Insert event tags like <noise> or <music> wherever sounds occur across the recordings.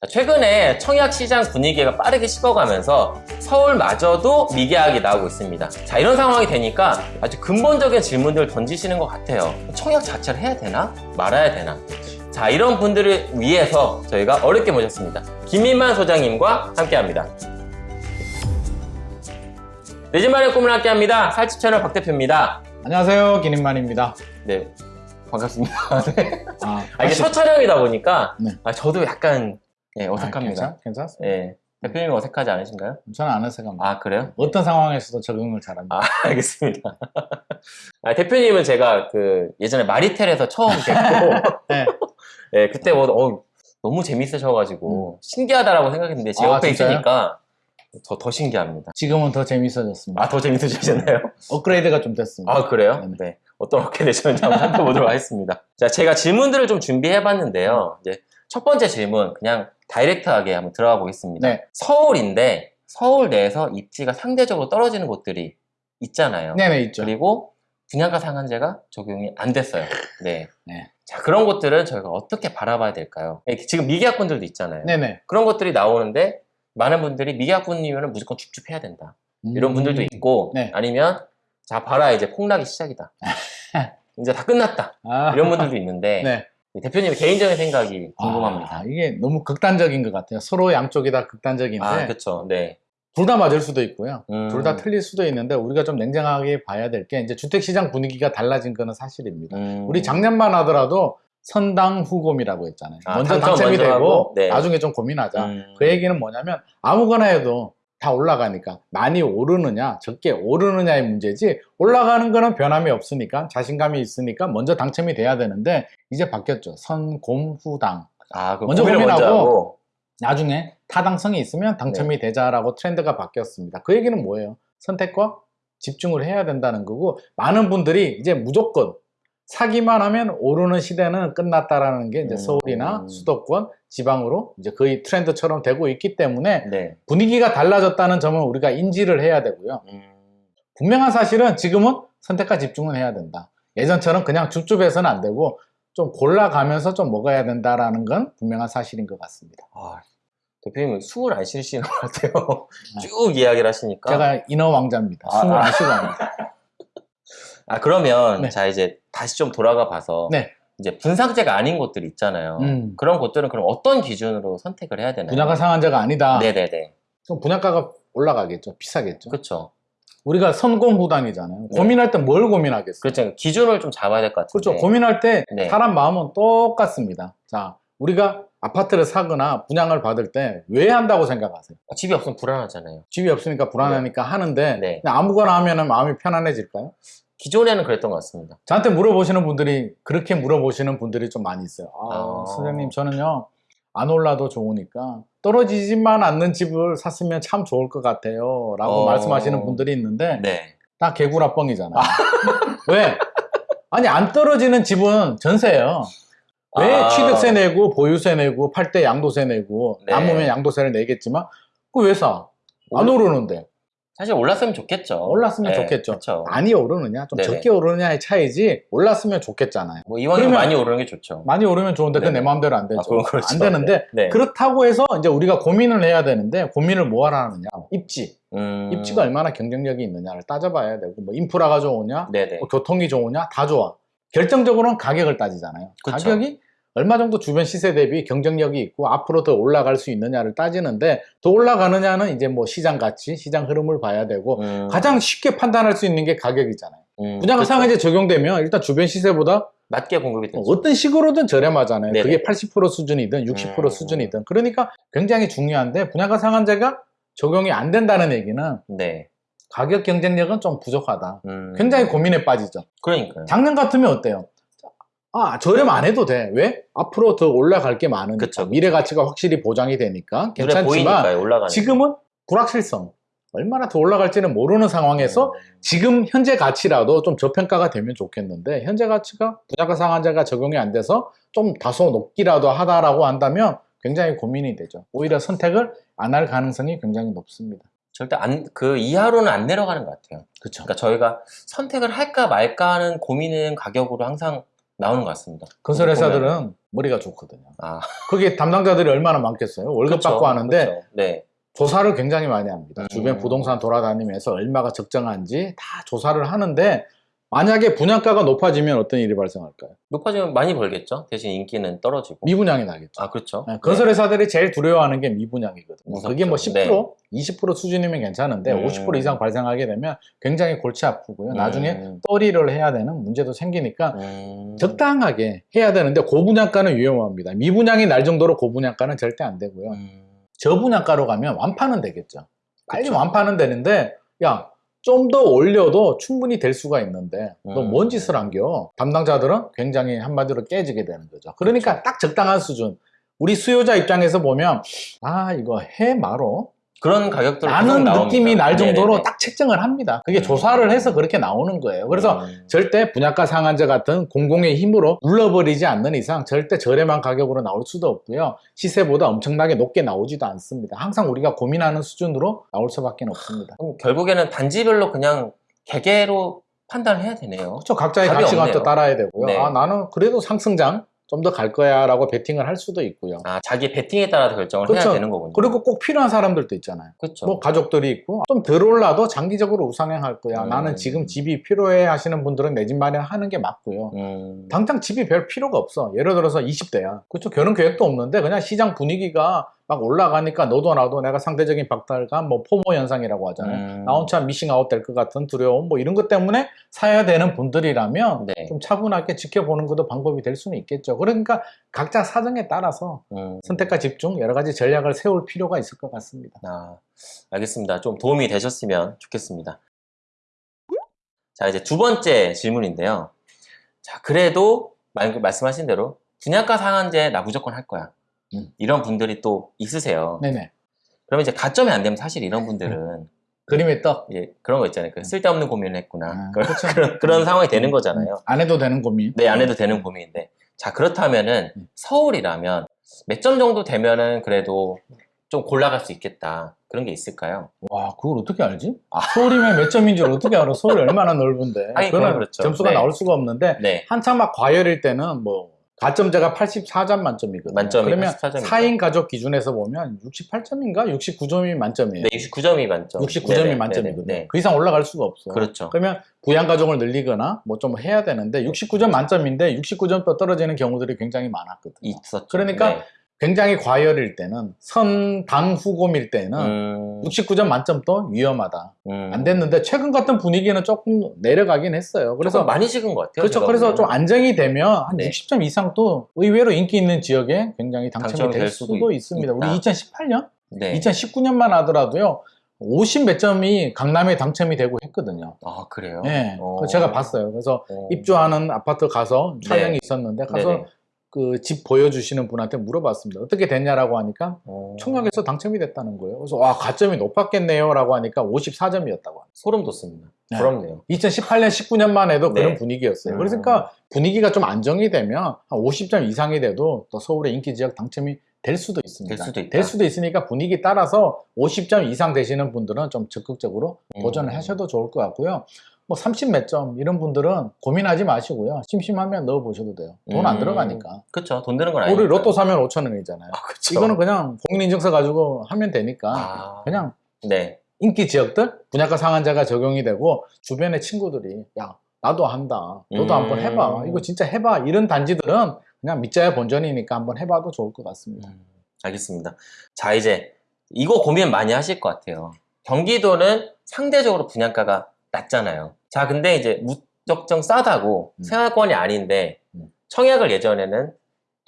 자, 최근에 청약 시장 분위기가 빠르게 식어가면서 서울마저도 미계약이 나오고 있습니다. 자, 이런 상황이 되니까 아주 근본적인 질문들을 던지시는 것 같아요. 청약 자체를 해야 되나? 말아야 되나? 자, 이런 분들을 위해서 저희가 어렵게 모셨습니다. 김민만 소장님과 함께 합니다. 내 집 마련 꿈을 함께 합니다. 살집 채널 박 대표입니다. 안녕하세요 기님만입니다 네, 반갑습니다. <laughs> 네. 아, 아, 이게 첫 촬영이다 보니까 네. 아, 저도 약간 예, 아, 어색합니다. 괜찮, 괜찮 습니다 예. 대표님 어색하지 않으신가요? 저는 안 어색합니다 아, 그래요? 어떤 상황에서도 적응을 잘합니다 아, <laughs> 알겠습니다. 아, 대표님은 제가 그 예전에 마리텔에서 처음 뵙고, <laughs> 네. 예, 그때 뭐, 어, 너무 재밌으셔가지고, 신기하다라고 생각했는데, 제 음. 아, 옆에 진짜요? 있으니까 더, 더 신기합니다. 지금은 더 재밌어졌습니다 아, 더 재밌으셨나요? 업그레이드가 좀 됐습니다 아, 그래요? 네네. 네. 어떤 되셨는지 한번 살펴보도록 하겠습니다. 자, 제가 질문들을 좀 준비해봤는데요. 이제 첫 번째 질문, 그냥 다이렉트하게 한번 들어가 보겠습니다. 네. 서울인데, 서울 내에서 입지가 상대적으로 떨어지는 곳들이 있잖아요. 네네 있죠 그리고 분양가 상한제가 적용이 안 됐어요. 네. 네. 자, 그런 것들은 저희가 어떻게 바라봐야 될까요? 예, 지금 미계약분들도 있잖아요. 네네 그런 것들이 나오는데, 많은 분들이 미계약분이면 무조건 줍줍해야 된다. 이런 음, 분들도 있고, 네. 아니면, 자, 봐라, 이제 폭락이 시작이다. <laughs> 이제 다 끝났다. 아, 이런 분들도 있는데, 네. 대표님의 개인적인 생각이 궁금합니다. 아, 이게 너무 극단적인 것 같아요 서로 양쪽이 다 극단적인데 아, 그쵸. 네. 둘 다 맞을 수도 있고요 음. 둘다 틀릴 수도 있는데 우리가 좀 냉정하게 봐야 될 게 이제 주택 시장 분위기가 달라진 거는 사실입니다 음. 우리 작년만 하더라도 선당 후곰이라고 했잖아요. 아, 먼저 당첨 당첨이 먼저 되고 네. 나중에 좀 고민하자. 음. 그 얘기는 뭐냐면 아무거나 해도 다 올라가니까 많이 오르느냐 적게 오르느냐의 문제지 올라가는 거는 변함이 없으니까 자신감이 있으니까 먼저 당첨이 돼야 되는데 이제 바뀌었죠. 선곰후당. 아, 그 먼저 고민하고 하고. 나중에 타당성이 있으면 당첨이 되자라고 트렌드가 바뀌었습니다. 그 얘기는 뭐예요? 선택과 집중을 해야 된다는 거고 많은 분들이 이제 무조건 사기만 하면 오르는 시대는 끝났다라는 게 이제 음. 서울이나 수도권, 지방으로 이제 거의 트렌드처럼 되고 있기 때문에 네. 분위기가 달라졌다는 점은 우리가 인지를 해야 되고요. 음. 분명한 사실은 지금은 선택과 집중은 해야 된다. 예전처럼 그냥 줍줍해서는 안 되고 좀 골라가면서 좀 먹어야 된다라는 건 분명한 사실인 것 같습니다. 아, 대표님은 숨을 안 쉬시는 것 같아요. 쭉 이야기를 하시니까. 제가 인어 왕자입니다. 아, 숨을 아. 안 쉬고 합니다. 아, 그러면, 네. 자, 이제 다시 좀 돌아가 봐서. 네. 이제 분상제가 아닌 곳들 있잖아요. 음. 그런 곳들은 그럼 어떤 기준으로 선택을 해야 되나요? 분야가 상한제가 아니다. 네네네. 그럼 분야가가 올라가겠죠. 비싸겠죠. 그렇죠. 우리가 선공후단이잖아요. 네. 고민할 때 뭘 고민하겠어요? 그렇죠. 기준을 좀 잡아야 될 것 같은데. 그렇죠. 고민할 때 네. 사람 마음은 똑같습니다. 자, 우리가 아파트를 사거나 분양을 받을 때 왜 한다고 생각하세요? 집이 없으면 불안하잖아요. 집이 없으니까 불안하니까 하는데 네. 그냥 아무거나 하면 마음이 편안해질까요? 기존에는 그랬던 것 같습니다. 저한테 물어보시는 분들이 그렇게 물어보시는 분들이 좀 많이 있어요. 아, 아. 선생님 저는요 안 올라도 좋으니까 떨어지지만 않는 집을 샀으면 참 좋을 것 같아요. 라고 어. 말씀하시는 분들이 있는데 네. 다 개구라뻥이잖아요. 왜? 아니 안 떨어지는 집은 전세예요. 왜 아. 취득세 내고 보유세 내고 팔 때 양도세 내고 네. 남으면 양도세를 내겠지만 그왜 사? 안 오르는데 사실 올랐으면 좋겠죠. 올랐으면 네, 좋겠죠. 그렇죠. 많이 오르느냐 좀 네네. 적게 오르느냐의 차이지 올랐으면 좋겠잖아요. 뭐 이왕이면 많이 오르는 게 좋죠. 많이 오르면 좋은데 그건 내 네네. 마음대로 안 되죠. 아, 그렇죠. 안 되는데 네. 그렇다고 해서 이제 우리가 고민을 해야 되는데 고민을 뭐 하라느냐 입지 음. 입지가 얼마나 경쟁력이 있느냐를 따져봐야 되고 뭐 인프라가 좋으냐. 뭐 교통이 좋으냐 다 좋아 결정적으로는 가격을 따지잖아요 그쵸. 가격이 얼마 정도 주변 시세 대비 경쟁력이 있고 앞으로 더 올라갈 수 있느냐를 따지는데 더 올라가느냐는 이제 뭐 시장 가치 시장 흐름을 봐야 되고 음. 가장 쉽게 판단할 수 있는 게 가격이잖아요 음, 분양가 그렇죠. 상한제 적용되면 일단 주변 시세보다 낮게 공급이 되죠. 어떤 식으로든 저렴하잖아요. 네네. 그게 80% 수준이든 60% 음. 수준이든. 그러니까 굉장히 중요한데 분양가 상한제가 적용이 안 된다는 얘기는 네. 가격 경쟁력은 좀 부족하다. 음. 굉장히 고민에 빠지죠. 그러니까요. 작년 같으면 어때요? 아, 저렴 안 해도 돼. 왜? 앞으로 더 올라갈 게 많으니까. 그쵸, 그쵸. 미래 가치가 확실히 보장이 되니까 괜찮지만. 지금은 불확실성. 얼마나 더 올라갈지는 모르는 상황에서 지금 현재 가치라도 좀 저평가가 되면 좋겠는데 현재 가치가 분양가 상한제가 적용이 안 돼서 좀 다소 높기라도 하다라고 한다면 굉장히 고민이 되죠. 오히려 선택을 안 할 가능성이 굉장히 높습니다. 절대 안, 그 이하로는 안 내려가는 것 같아요. 그렇죠. 그러니까 저희가 선택을 할까 말까 하는 고민은 가격으로 항상 나오는 것 같습니다. 건설 회사들은 머리가 좋거든요. 아, 그게 담당자들이 얼마나 많겠어요? 월급 그쵸, 받고 하는데 그쵸. 네. 조사를 굉장히 많이 합니다. 음. 주변 부동산 돌아다니면서 얼마가 적정한지 다 조사를 하는데 만약에 분양가가 높아지면 어떤 일이 발생할까요? 높아지면 많이 벌겠죠. 대신 인기는 떨어지고. 미분양이 나겠죠. 아, 그렇죠. 네, 건설회사들이 제일 두려워하는 게 미분양이거든요. 무섭죠. 그게 뭐 10%, 네. 20% 수준이면 괜찮은데 음. 50% 이상 발생하게 되면 굉장히 골치 아프고요. 나중에 음. 떨이를 해야 되는 문제도 생기니까 음. 적당하게 해야 되는데 고분양가는 위험합니다. 미분양이 날 정도로 고분양가는 절대 안 되고요. 음. 저분양가로 가면 완파는 되겠죠. 빨리 그쵸. 완파는 되는데 야 좀 더 올려도 충분히 될 수가 있는데 너 음. 뭔 짓을 안겨? 담당자들은 굉장히 한마디로 깨지게 되는 거죠. 그러니까 딱 적당한 수준. 우리 수요자 입장에서 보면 아 이거 해 말어 그런 가격들 라는 느낌이 날 정도로 네네네. 딱 책정을 합니다. 그게 음. 조사를 해서 그렇게 나오는 거예요. 그래서 음. 절대 분양가 상한제 같은 공공의 힘으로 눌러버리지 않는 이상 절대 저렴한 가격으로 나올 수도 없고요. 시세보다 엄청나게 높게 나오지도 않습니다. 항상 우리가 고민하는 수준으로 나올 수밖에 없습니다. 결국에는 단지별로 그냥 개개로 판단을 해야 되네요. 그렇죠. 각자의 가치관도. 따라야 되고요. 네. 아, 나는 그래도 상승장 좀 더 갈 거야 라고 베팅을 할 수도 있고요. 아, 자기 베팅에 따라서 결정을 그쵸. 해야 되는 거군요. 그리고 꼭 필요한 사람들도 있잖아요. 그렇죠. 뭐 가족들이 있고 좀 덜 올라도 장기적으로 우상향할 거야. 음. 나는 지금 집이 필요해 하시는 분들은 내 집 마련하는 게 맞고요. 음. 당장 집이 별 필요가 없어. 예를 들어서 20대야. 그렇죠. 결혼 계획도 없는데 그냥 시장 분위기가 막 올라가니까 너도 나도 내가 상대적인 박탈감, 뭐 포모 현상이라고 하잖아요. 음. 나 혼자 미싱아웃 될 것 같은 두려움, 뭐 이런 것 때문에 사야 되는 분들이라면 네. 좀 차분하게 지켜보는 것도 방법이 될 수는 있겠죠. 그러니까 각자 사정에 따라서 음. 선택과 집중 여러 가지 전략을 세울 필요가 있을 것 같습니다. 아, 알겠습니다. 좀 도움이 되셨으면 좋겠습니다. 자, 이제 두 번째 질문인데요. 자, 그래도 말, 말씀하신 대로 분양가 상한제 나 무조건 할 거야. 음. 이런 분들이 또 있으세요. 네네. 그러면 이제 가점이 안 되면 사실 이런 분들은 그림의 떡. 이제 그런 거 있잖아요. 그 쓸데없는 고민을 했구나. 아, 그런, 그렇죠. <laughs> 그런, 그런 상황이 되는 거잖아요. 안 해도 되는 고민. 네, 안 해도 되는 고민인데. 자, 그렇다면은 음. 서울이라면 몇 점 정도 되면은 그래도 좀 골라갈 수 있겠다. 그런 게 있을까요? 와, 그걸 어떻게 알지? 서울이면 몇 점인 줄 어떻게 알아? 서울이 얼마나 넓은데. 아니, 그거는 그건 그렇죠. 점수가 네. 나올 수가 없는데 네. 한참 막 과열일 때는 뭐 가점제가 84점 만점이거든요. 만점이 그러면 84점 이죠. 4인 가족 기준에서 보면 68점인가 69점이 만점이에요. 네, 69점이 만점. 69점이 네네, 만점이거든요. 네네, 네. 그 이상 올라갈 수가 없어. 그렇죠. 그러면 부양 가족을 늘리거나 뭐 좀 해야 되는데 69점 만점인데 69점 또 떨어지는 경우들이 굉장히 많았거든요. 있었죠. 그러니까 네. 굉장히 과열일 때는 선당 후곰일 때는 음, 69점 만점도 위험하다. 음. 안 됐는데 최근 같은 분위기는 조금 내려가긴 했어요. 그래서 많이 식은 것 같아요. 그렇죠. 그래서 좀 보기에는. 안정이 되면 한 네. 60점 이상도 의외로 인기 있는 지역에 굉장히 당첨이 될 될 수도, 수도 있습니다. 우리 2018년, 네. 2019년만 하더라도요. 50 몇 점이 강남에 당첨이 되고 했거든요. 아 그래요? 네, 어. 그거 제가 봤어요. 그래서 어. 입주하는 아파트 가서 촬영이 네. 있었는데 가서 네네. 그 집 보여주시는 분한테 물어봤습니다. 어떻게 됐냐라고 하니까 어. 청약에서 당첨이 됐다는 거예요. 그래서 와 가점이 높았겠네요 라고 하니까 54점이었다고. 소름 돋습니다. 네. 부럽네요. 2018년, 19년만 해도 네. 그런 분위기였어요. 음. 그러니까 분위기가 좀 안정이 되면 한 50점 이상이 돼도 또 서울의 인기 지역 당첨이 될 수도 있습니다. 될 수도 있다. 있으니까 분위기 따라서 50점 이상 되시는 분들은 좀 적극적으로 음. 도전을 하셔도 좋을 것 같고요. 뭐 30 몇 점 이런 분들은 고민하지 마시고요. 심심하면 넣어보셔도 돼요. 돈안 음. 들어가니까. 그렇죠. 돈 드는 건 아니고. 우리 로또 사면 5천 원이잖아요. 아. 이거는 그냥 공인인증서 가지고 하면 되니까 아. 그냥 네. 인기 지역들 분양가 상한제가 적용이 되고 주변의 친구들이 야 나도 한다 너도 음. 한번 해봐 이거 진짜 해봐 이런 단지들은 그냥 밑자야 본전이니까 한번 해봐도 좋을 것 같습니다 음, 알겠습니다. 자, 이제 이거 고민 많이 하실 것 같아요. 경기도는 상대적으로 분양가가 낮잖아요. 자, 근데 이제 무적정 싸다고 음. 생활권이 아닌데 음. 청약을 예전에는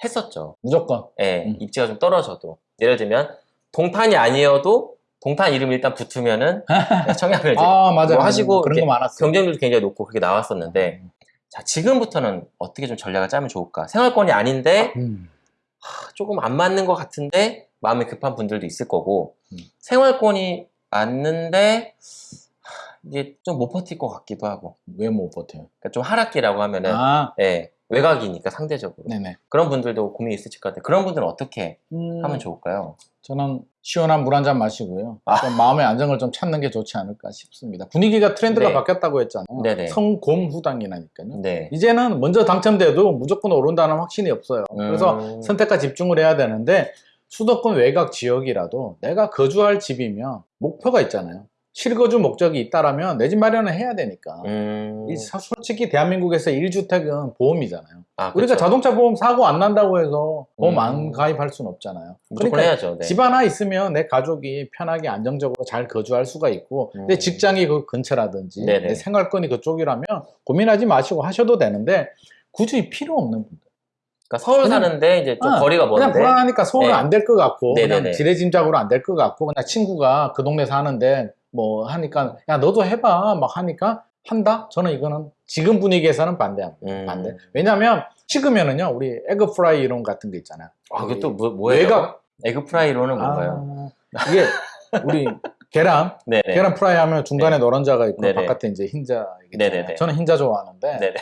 했었죠. 무조건 예, 음. 입지가 좀 떨어져도. 예를 들면 동탄이 아니어도 동탄 이름 일단 붙으면은 <laughs> 청약을 이제 아 맞아요 뭐 하시고 그런 거 많았어요 경쟁률도 굉장히 높고 그게 나왔었는데 자, 지금부터는 어떻게 좀 전략을 짜면 좋을까? 생활권이 아닌데 음. 조금 안 맞는 것 같은데 마음이 급한 분들도 있을 거고 음. 생활권이 맞는데 하, 이게 좀 못 버틸 것 같기도 하고 왜 못 버텨요 그러니까 좀 하락기라고 하면은 아 예, 외곽이니까 상대적으로. 네네. 그런 분들도 고민이 있으실 것 같아요. 그런 분들은 어떻게 음, 하면 좋을까요? 저는 시원한 물 한 잔 마시고요. 아. 좀 마음의 안정을 좀 찾는 게 좋지 않을까 싶습니다. 분위기가 트렌드가 네. 바뀌었다고 했잖아요. 네네. 성곰후당이라니까요. 네. 이제는 먼저 당첨돼도 무조건 오른다는 확신이 없어요. 그래서 음. 선택과 집중을 해야 되는데 수도권 외곽 지역이라도 내가 거주할 집이면 목표가 있잖아요. 실거주 목적이 있다라면 내 집 마련을 해야 되니까. 음. 이 사- 솔직히 대한민국에서 1주택은 보험이잖아요. 아, 우리가 그쵸. 자동차 보험 사고 안 난다고 해서 보험 음. 안 가입할 수는 없잖아요. 무조건 그러니까 해야죠. 네. 집 하나 있으면 내 가족이 편하게 안정적으로 잘 거주할 수가 있고 음. 내 직장이 그 근처라든지 네네. 내 생활권이 그쪽이라면 고민하지 마시고 하셔도 되는데 굳이 필요 없는 분들 그러니까 서울 그냥- 사는데 이제 좀 아, 거리가 그냥 먼데 불안하니까 서울은 네. 안될 것 같고 네네네. 그냥 지레짐작으로 안 될 것 같고 그냥 친구가 그 동네 사는데 뭐 하니까 야 너도 해봐 막 하니까 한다? 저는 이거는 지금 분위기에서는 반대합니다. 음. 반대. 왜냐하면 식으면은요 우리 egg fry 이론 같은 거 있잖아요. 아, 그게 또 뭐, 뭐예요? 외곽 egg fry론은 뭔가요? 아, <laughs> 이게 우리 계란 네네. 계란 프라이 하면 중간에 노른자가 있고 네네. 바깥에 이제 흰자. 있잖아요. 저는 흰자 좋아하는데 네네.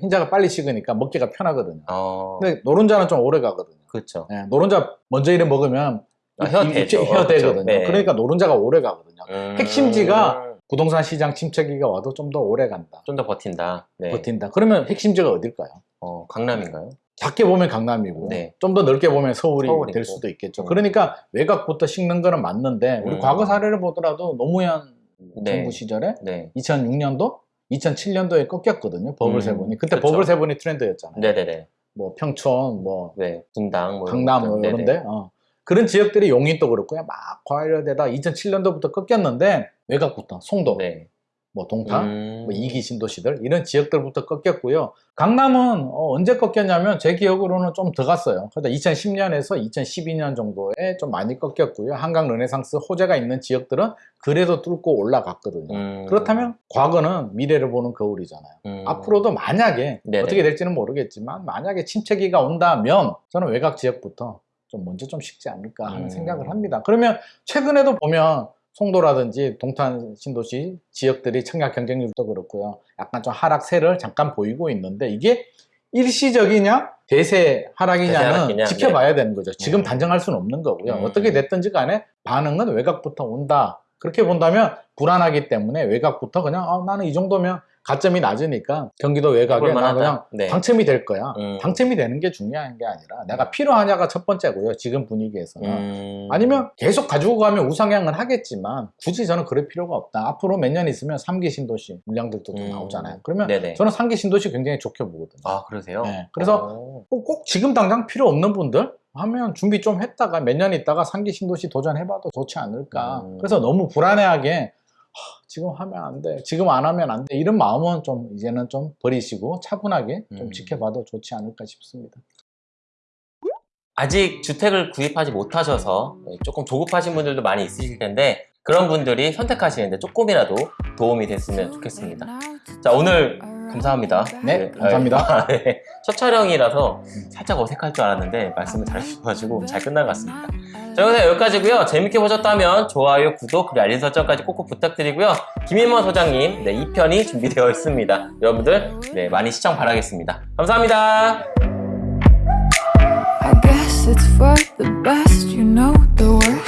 흰자가 빨리 식으니까 먹기가 편하거든요. 어, 근데 노른자는 좀 오래 가거든요. 그렇죠. 예, 노른자 먼저 이래 먹으면 아, 혀대죠. 혀대거든요. 그렇죠. 네. 그러니까 노른자가 오래 가거든요. 음. 핵심지가 부동산 시장 침체기가 와도 좀 더 오래 간다. 좀 더 버틴다. 네. 버틴다. 그러면 핵심지가 어딜까요? 어, 강남인가요? 작게 보면 강남이고 네. 좀더 넓게 보면 서울이 서울이고. 될 수도 있겠죠. 음. 그러니까 외곽부터 식는 거는 맞는데 우리 음. 과거 사례를 보더라도 노무현 네. 정부 시절에 네. 2006년도, 2007년도에 꺾였거든요. 버블세븐이. 그때 그렇죠. 버블세븐이 트렌드였잖아요. 네네네. 뭐 평촌, 뭐 네. 분당, 뭐 강남 뭐. 이런데 어. 그런 지역들이 용인도 그렇고 요. 막 과열되다 2007년도부터 꺾였는데 외곽부터 송도, 네. 뭐 동탄, 음. 뭐 이기 신도시들 이런 지역들부터 꺾였고요. 강남은 어, 언제 꺾였냐면 제 기억으로는 좀더 갔어요. 그러니까 2010년에서 2012년 정도에 좀 많이 꺾였고요. 한강 르네상스 호재가 있는 지역들은 그래도 뚫고 올라갔거든요. 음. 그렇다면 과거는 미래를 보는 거울이잖아요. 음. 앞으로도 만약에 네네. 어떻게 될지는 모르겠지만 만약에 침체기가 온다면 저는 외곽 지역부터 좀 먼저 좀 식지 않을까 하는 음. 생각을 합니다. 그러면 최근에도 보면 송도라든지 동탄 신도시 지역들이 청약 경쟁률도 그렇고요. 약간 좀 하락세를 잠깐 보이고 있는데 이게 일시적이냐 대세 하락이냐는 대세 하락이냐? 지켜봐야 되는 거죠. 지금 음. 단정할 수는 없는 거고요. 음. 어떻게 됐든지 간에 반응은 외곽부터 온다. 그렇게 본다면 불안하기 때문에 외곽부터 그냥 아, 나는 이 정도면 가점이 낮으니까 경기도 외곽에 나. 그냥 네. 당첨이 될 거야. 음. 당첨이 되는 게 중요한 게 아니라 내가 필요하냐가 첫 번째고요. 지금 분위기에서는. 음. 아니면 계속 가지고 가면 우상향을 하겠지만 굳이 저는 그럴 필요가 없다. 앞으로 몇 년 있으면 3기 신도시 물량들도 좀 음. 나오잖아요. 그러면 네네. 저는 3기 신도시 굉장히 좋게 보거든요. 아, 그러세요? 네, 그래서 어. 꼭, 꼭 지금 당장 필요 없는 분들 하면 준비 좀 했다가 몇 년 있다가 3기 신도시 도전해봐도 좋지 않을까. 음. 그래서 너무 불안해하게 하, 지금 하면 안 돼. 지금 안 하면 안 돼. 이런 마음은 좀 이제는 좀 버리시고 차분하게 좀 음. 지켜봐도 좋지 않을까 싶습니다. 아직 주택을 구입하지 못하셔서 조금 조급하신 분들도 많이 있으실 텐데 그런 분들이 선택하시는데 조금이라도 도움이 됐으면 좋겠습니다. 자 오늘 감사합니다. 네, 감사합니다. 네, <laughs> 첫 촬영이라서 살짝 어색할 줄 알았는데 말씀을 잘해주셔가지고 잘 끝난 것 같습니다. 자 영상 여기까지고요. 재밌게 보셨다면 좋아요, 구독, 그리고 알림 설정까지 꼭꼭 부탁드리고요. 김인원 소장님 네, 2편이 준비되어 있습니다. 여러분들 네, 많이 시청 바라겠습니다. 감사합니다. I guess it's for the best, you know the worst